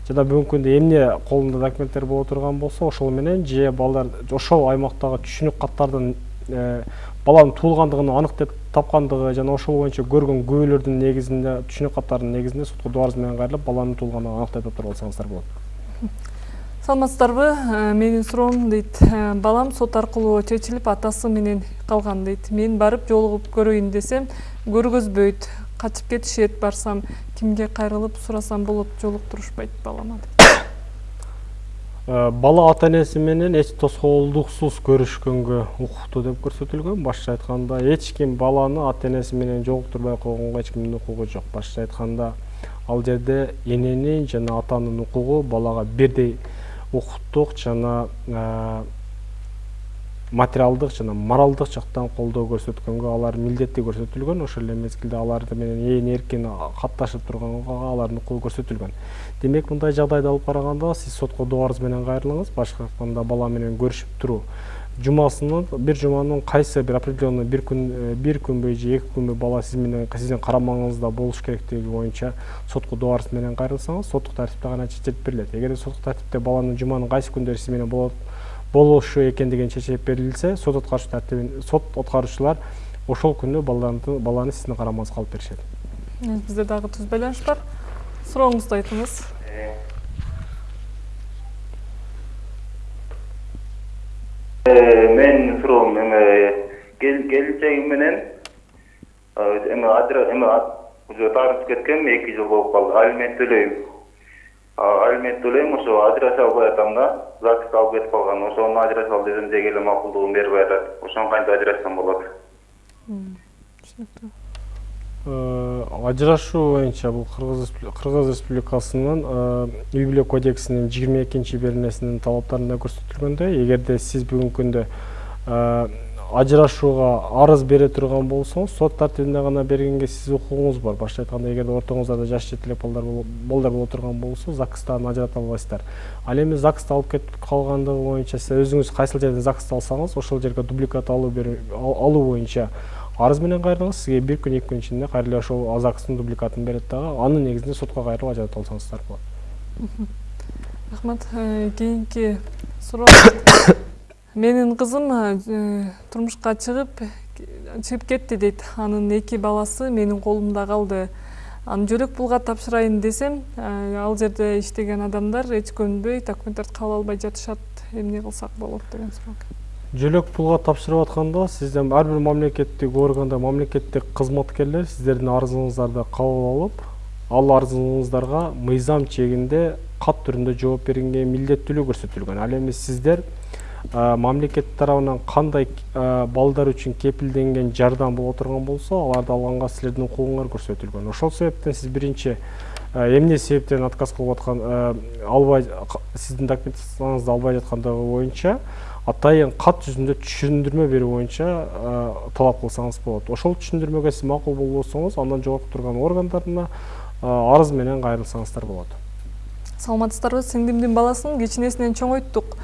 жана бүгүнкү күндө эмне колунда документтер боло турган болсо ошол менен же балдар ошол аймактагы түшүнүк каттардын баланын туулгандыгын анык деп тапкандыгы жана ошол боюнча көргөн күбөлөрдүн негизинде түшүнүк каттарынын негизинде сотко арыз менен кайрылып баланын туулгандыгын аныктап таптырып алсаңыздар болот саламатсыздарбы менин суроом дейт балам сот аркылуу чечилип атасы менен калган дейт мен барып жолугуп көрөйүн десем көргөзбөйт качып кетишет барсам кимге кайрылып сурасам болот жолуктурушпайт балама бала ата энеси менен эч тоскоолдуксуз көрүшкөнгө укуктуу деп көрсөтүлгөн. Башкача айтканда эч ким баланы ата энеси менен жолуктурбай койгонго эч кимдин укугу жок. Башкача айтканда ал жерде эненин жана атанын укугу балага бирдей укуктук жана материалдык жана моралдык жактан колдоо көрсөткөнгө алар милдети көрсөтүлгөн ошол эле мезгилде алар менен ээн эркин катташып турганга алардын укугу көрсөтүлгөн. Демек мындай жагдайды алып караганда сиз сотко доо арыз менен кайрылыңыз башка айтканда бала менен көрүшүп туруу жумасынын бир жуманын кайсы бир определенный бир күн бир күнбү же эки күнбү бала сиз менен сиздин карамагыңызда болуш керектиги боюнча сотко доо арыз менен кайрылсаңыз соттук тартипте гана чечилип берилет. Эгерде соттук тартипте баланын жуманын кайсы күндөрү сиз менен болот болушу экендигин чечип берилсе сот аткарыш тартибин сот аткаруучулар ошол күнү баланы сиздин карамагыңызга алып беришет. Бизде дагы түз байланыш бар. Сурооңузду айтыңыз. Менин суроом эме келинчегим менен эме эме уже таарынып кеткем эки жыл болуп калды. Алимент төлөйм. Алимент төлөйм ошо ажырашып албай атам да записка алып кетип калган ошону ажырашып ал десем деги эле макулдугун бербей атат. Ошону кантип ажырашсам болот? Түшүнүктүү. Ажырашуу боюнча бул кыргыз республикасынын үй бүлө кодексинин жыйырма экинчи беренесинин талаптарында көрсөтүлгөндөй. Эгерде сиз бүгүнкү күндө ажырашууга арыз бере турган болсоңуз сот тартибинде гана бергенге сиздин укугуңуз бар. Башкача айтканда эгерде ортоңуздарда жаш жетелек балдар боло турган болсо загстан ажырата албайсыздар ал эми загста алып кетип калгандыгы боюнча сиз өзүңүз кайсыл жерден загст алсаңыз ошол жерге дубликат алуу алуу боюнча арыз менен кайрылыңыз сизге бир күн эки күн ичинде кайра эле ошол загстын дубликатын берет дагы анын негизинде сотко кайрылып ажырата алсаңыздар болот рахмат. Э, кийинки суроо менин кызым э, турмушка чыгып чыгып кетти дейт анын эки баласы менин колумда калды аны жөлөк пулга тапшырайын десем ал жерде иштеген адамдар эч көнбөй документтерди кабыл албай жатышат эмне кылсак болот деген суроо жөлөк пулга тапшырып атканда сизден ар бир мамлекеттик органда мамлекеттик кызматкерлер сиздердин арызыңыздарды кабыл алып ал арызыңыздарга мыйзам чегинде кат түрүндө жооп бергенге милдеттүүлүк көрсөтүлгөн. Ал эми сиздер мамлекет тарабынан кандай балдар үчүн кепилденген жардам боло турган болсо аларды алганга силердин укугуңар көрсөтүлгөн. Ошол себептен сиз биринчи эмне себептен отказ кылып аткан албай сиздин документацияңызды албай жаткандыгы боюнча атайын кат жүзүндө түшүндүрмө берүү боюнча талап кылсаңыз болот. Ошол түшүндүрмөгө сиз макул болбосоңуз андан жогорку турган органдарына арыз менен кайрылсаңыздар болот. Саламатсыздарбы сиңдимдин баласын кичинесинен чоңойттук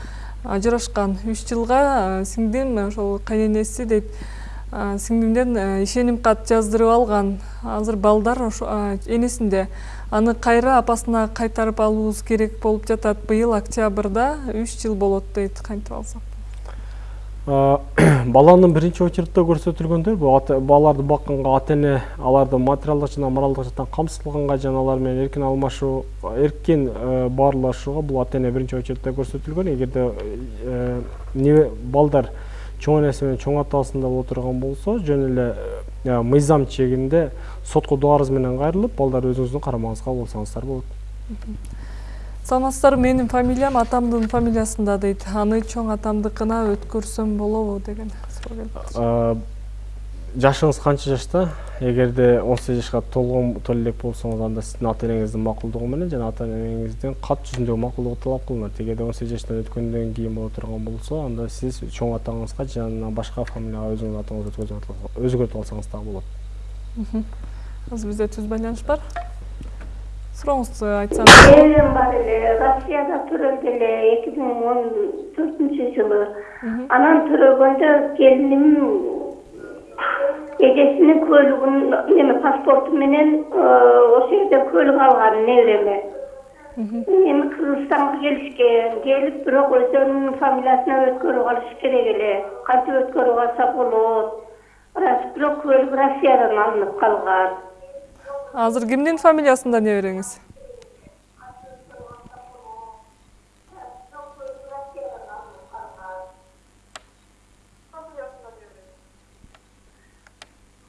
ажырашкан үч жылга сиңдим ошол кайненеси дейт. Сиңдимден ишеним кат жаздырып алган. Азыр балдар энесинде. Аны кайра апасына кайтарып алуубуз керек болуп жатат. Быйыл октябрда үч жыл болот дейт кантип алсак. баланын биринчи очередте көрсөтүлгөндөр бул баларды бакканга ата эне аларды материалдык жана моралдык жактан камсыздалганга жана алар менен эркин алмашуу эркин э, баарлашууга бул ата эне биринчи очередте көрсөтүлгөн. Эгерде э, балдар чоң энеси менен чоң атасында боло турган болсо жөн эле э, мыйзам чегинде сотко доо арыз менен кайрылып балдар өзүңүздүн карамагыңызга алып алсаңыздар болот саламатсыздарбы менин фамилиям атамдын фамилиясында дейт. Аны чоң атамдыкына өткөрсөм болобу деген суроо келип атат. Жашыңыз канча жашта? Эгерде он сегиз жашка толгон толо элек болсоңуз анда сиздин ата энеңиздин макулдугу менен жана ата энеңиздин кат жүзүндөгү макулдугу талап кылынат. Эгерде он сегиз жаштан өткөндөн кийин боло турган болсо анда сиз чоң атаңызга жана башка фамилияга өзүңүздүн атыңызды өзгөртүп алсаңыз дагы болот. Азыр бизде түз байланыш бар. Сурооңузду айтсаңыз Evim var ele, Rossiyada türeldi ele 2014 жылы. Анан түрөгөндө келиним эжесинин көлүгүн неме паспорту менен ошол жерде көлүк алган небереме. Эми Кыргызстанга келишкен, келип бирок өздөрүнүн фамилиясына өткөрүп алыш керек эле. Кантип өткөрүп алса болот? Бирок көлүк Россиядан алынып калган. Азыр кимдин фамилиясында небереңиз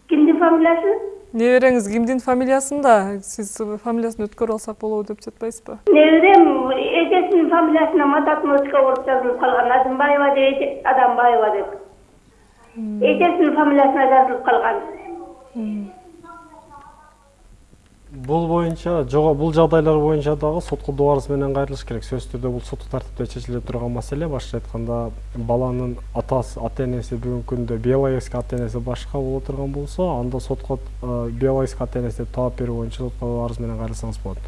Кимдин фамилиясы? небереңиз кимдин фамилиясында сиз фамилиясын өткөрүп алсак болобу деп жатпайсызбы Неберем эжесинин фамилиясына Мататмовская болуп жазылып калган. Азымбаева деп Адамбаева деп. Эжесинин фамилиясына жазылып калган. Бул боюнча жого бул жагдайлар боюнча дагы сотко доо менен кайрылыш керек. Сөзсүз түрдө бул соттук тартипте чечиле турган маселе. Башкача айтканда баланын атасы ата энеси бүгүнкү күндө биологический ата энеси башка боло турган болсо анда сотко э, биологический ата энеси деп талап берүү боюнча сотко арыз менен кайрылсаңыз болот.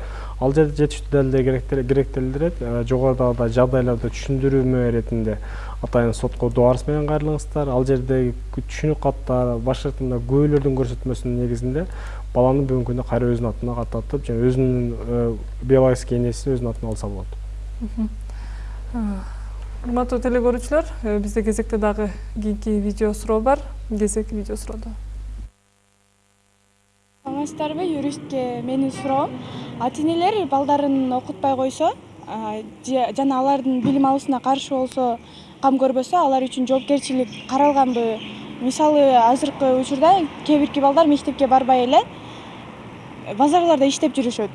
Ал жерде жетиштүү далилдер керектел- керектелдирет. Э, жогорудагыдай жагдайларды түшүндүрмө иретинде атайын сотко арыз менен кайрылыңыздар. Ал жердеги түшүнүк каттар башка айтканда күбөлөрдүн көрсөтмөсүнүн негизинде баланы бүгүнкү күндө кайра өзүнүн атына каттатып жана өзүнүн э, биологический энесин өзүнүн атына алса болот урматтуу теле көрүүчүлөр бизде кезекте дагы кийинки видео суроо бар. Кезек видео суроодо саламатсыздарбы юристке менин суроом ата энелер балдарын окутпай койсо жана алардын билим алуусуна каршы болсо кам көрбөсө алар үчүн жоопкерчилик каралганбы мисалы азыркы учурда кээ бирки балдар мектепке барбай эле базарларда иштеп жүрүшөт.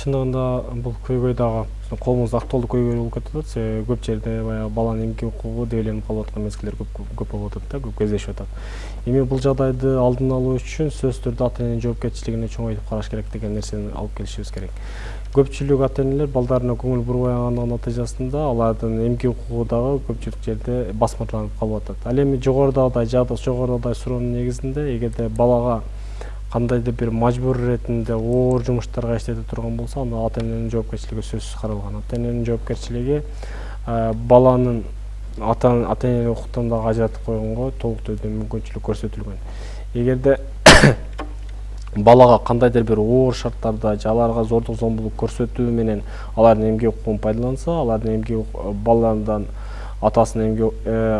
Чындыгында бул көйгөй дагы. Биздин коомубузда актуалдуу көйгөй болуп кетип атат себеби көп жерде баягы баланын эмгек укугу дегеленип калып аткан мезгилдер көп болуп атат да көп кездешип атат. Эми бул жагдайды алдын алуу үчүн сөзсүз түрдө ата эненин жоопкерчилигине чоңойтуп караш керек деген нерсени алып келишибиз керек. Көпчүлүк ата энелер балдарына көңүл бурбай натыйжасында алардын эмгек укугу дагы көпчүлүк жерде басмырланып калып атат. Ал эми жогорудагыдай жогорудагыдай суроонун негизинде эгерде балага кандайдыр бир мажбур иретинде оор жумуштарга иштете турган болсо анда ата эненин жоопкерчилиги сөзсүз каралган. Ата эненин жоопкерчилиги баланын ата энелик укуктан дагы ажыратып койгонго толук түрдө мүмкүнчүлүк көрсөтүлгөн. Эгерде балага кандайдыр бир оор шарттарда же аларга зордук зомбулук көрсөтүү менен алардын эмгек укугун пайдаланса алардын эмгек баладан атасынын эмгек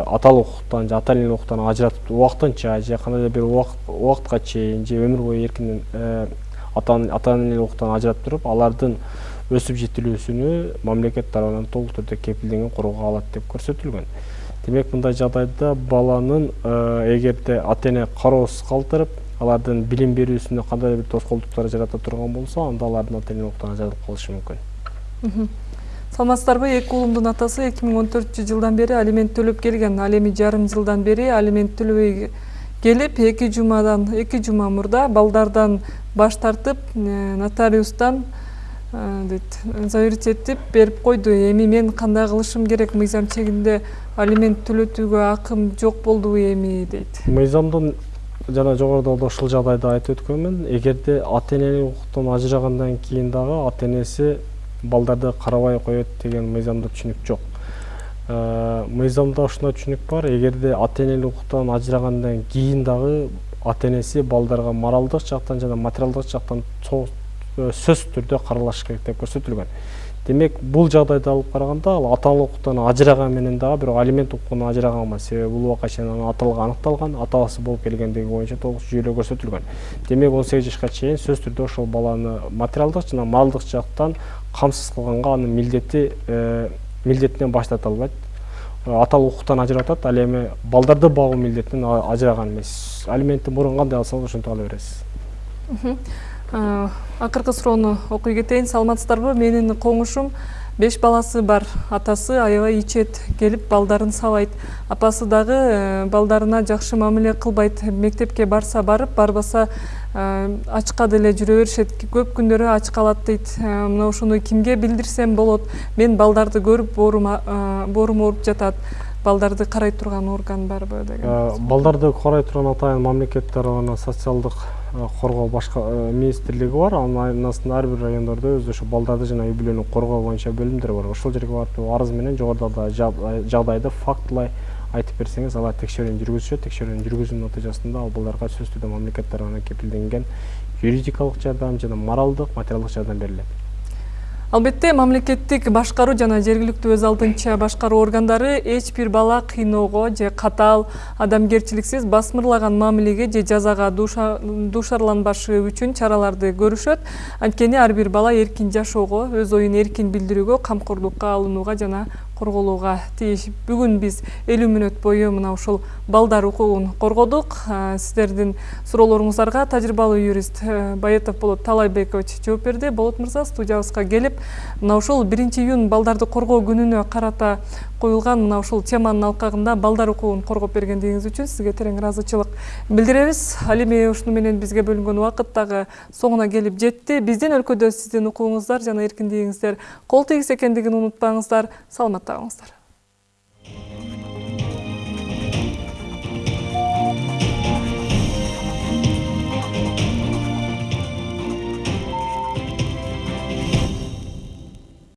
аталык укуктан же ата энелик укуктан ажыратып убактынча же кандайдыр бир убакытка чейин же өмүр бою эркинен ата энелик укуктан ажыратып туруп алардын өсүп жетилүүсүнү мамлекет тарабынан толук түрдө кепилденген коргоо алат деп көрсөтүлгөн демек мындай жагдайда баланын эгерде ата эне кароосуз калтырып алардын билим берүүсүнө кандайдыр бир тоскоолдуктар жарата турган болсо анда алардын ата энелик укуктан ажыратылып калышы мүмкүн саламатсыздарбы эки уулумдун атасы эки миң он төртүнчү жылдан бери алимент төлөп келген. Ал жарым жылдан бери алимент төлөбөй келип эки жумадан эки жума мурда балдардан баш тартып нотариустан дейт заверить этип эми мен кандай кылышым керек? Мыйзам чегинде алимент төлөтүүгө акым жок болдубу эми дейт мыйзамдын жана жогоруда да ушул жагдайды айтып өткөнмүн эгерде ата энелик укуктан ажырагандан кийин дагы ата энеси балдарды карабай коет деген мыйзамда түшүнүк жок мыйзамда ушундай түшүнүк бар. Эгерде ата энелик укуктан ажырагандан кийин дагы ата энеси балдарга моралдык жактан жана материалдык жактан сөзсүз түрдө каралыш керек деп көрсөтүлгөн демек бул жагдайды алып караганда ал аталык укуктан ажыраган менен дагы бирок алимент укугунан ажыраган эмес себеби бул убакка чейин анын аталыгы аныкталган атасы болуп келгендиги боюнча толук жүйөлө көрсөтүлгөн демек он сегиз жашка чейин сөзсүз түрдө ошол баланы материалдык жана моралдык жактан камсыз кылганга анын милдети милдетинен баш тарта албайт аталык укуктан ажыратат ал эми балдарды багуу милдетинен ажыраган эмес алиментти мурун кандай алсаңыз ошентип ала бересиз акыркы суроону окуй кетейин саламатсыздарбы менин коңушум беш баласы бар. Атасы аябай ичет келип балдарын сабайт апасы дагы балдарына жакшы мамиле кылбайт мектепке барса барып барбаса ачка деле жүрө беришет. Көп күндөрү ач калат дейт. Мына ушуну кимге билдирсем болот? Мен балдарды көрүп боорум ооруп жатат. Балдарды карай турган орган барбы деген балдарды карай турган атайын мамлекет тарабынан социалдык коргоо башка министрлиги бар. Анын айнасында ар бир райондордо өзү ошо балдарды жана үй бүлөнү коргоо боюнча бөлүмдөр бар. Ошол жерге барып арыз менен жогорудагы жагдайды. Фактылай айтып берсеңиз алар текшерүүнү жүргүзүшөт текшерүүнүн жүргүзүүнүн натыйжасында ал балдарга сөзсүз түрдө мамлекет тарабынан кепилденген юридикалык жардам жана моралдык материалдык жардам берилет албетте мамлекеттик башкаруу жана жергиликтүү өз алдынча башкаруу органдары эч бир бала кыйноого же катаал адамгерчиликсиз басмырлаган мамилеге же жазага дуушарланбашы үчүн чараларды көрүшөт анткени ар бир бала эркин жашоого өз оюн эркин билдирүүгө камкордукка алынууга жана корголууга тийиш бүгүн биз элүү мүнөт бою мына ушул балдар укугун коргодук сиздердин суроолоруңуздарга тажрыйбалуу юрист баетов болот таалайбекович жооп берди болот мырза студиябызга келип мына ушул биринчи июнь балдарды коргоо күнүнө карата коюлган мына ушул теманын алкагында балдар укугун коргоп бергендигиңиз үчүн сизге терең ыраазычылык билдиребиз ал эми ушуну менен бизге бөлүнгөн убакыт дагы соңуна келип жетти биздин өлкөдө сиздин укугуңуздар жана эркиндигиңиздер кол тийгис экендигин саламатта